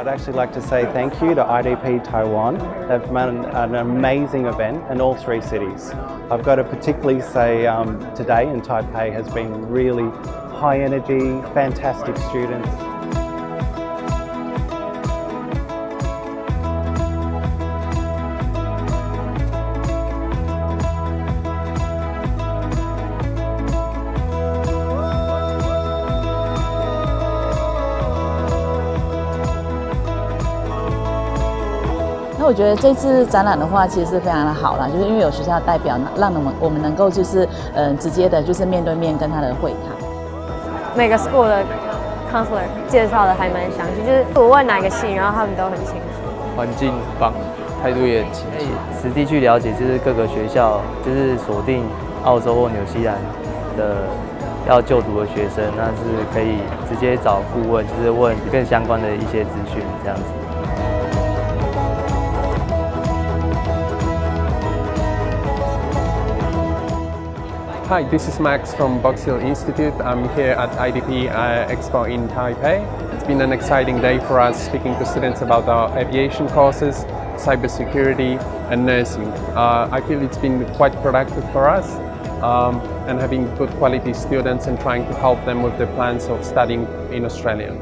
I'd actually like to say thank you to IDP Taiwan. They've run an amazing event in all three cities. I've got to particularly say um, today in Taipei has been really high energy, fantastic students. 那我觉得这次展览的话，其实是非常的好啦，就是因为有学校代表，让我们我们能够就是嗯直接的，就是面对面跟他的会谈。每个 school 的 counselor 介绍的还蛮详细，就是我问哪个系，然后他们都很清楚。环境棒，态度也很亲切。实地去了解，就是各个学校，就是锁定澳洲或纽西兰的要就读的学生，那是可以直接找顾问，就是问更相关的一些资讯，这样子。Hi, this is Max from Box Hill Institute. I'm here at IDP uh, Expo in Taipei. It's been an exciting day for us speaking to students about our aviation courses, cybersecurity and nursing. Uh, I feel it's been quite productive for us um, and having good quality students and trying to help them with their plans of studying in Australia.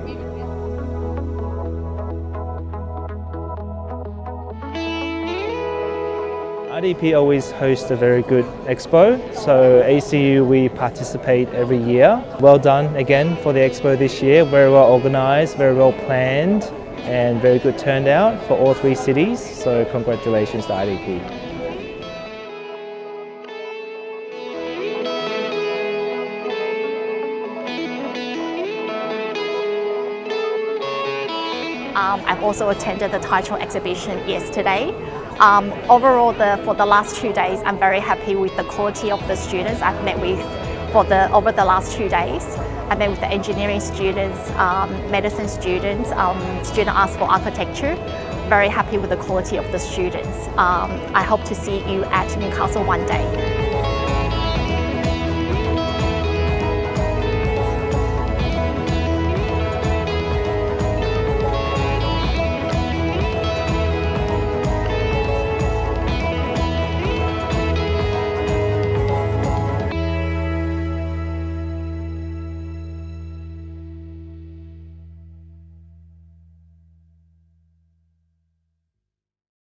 IDP always hosts a very good expo, so ACU we participate every year. Well done again for the expo this year, very well organised, very well planned and very good turnout for all three cities, so congratulations to IDP. Um, I've also attended the title exhibition yesterday. Um, overall, the, for the last two days, I'm very happy with the quality of the students I've met with for the, over the last two days. I met with the engineering students, um, medicine students, um, student asked for architecture. Very happy with the quality of the students. Um, I hope to see you at Newcastle one day.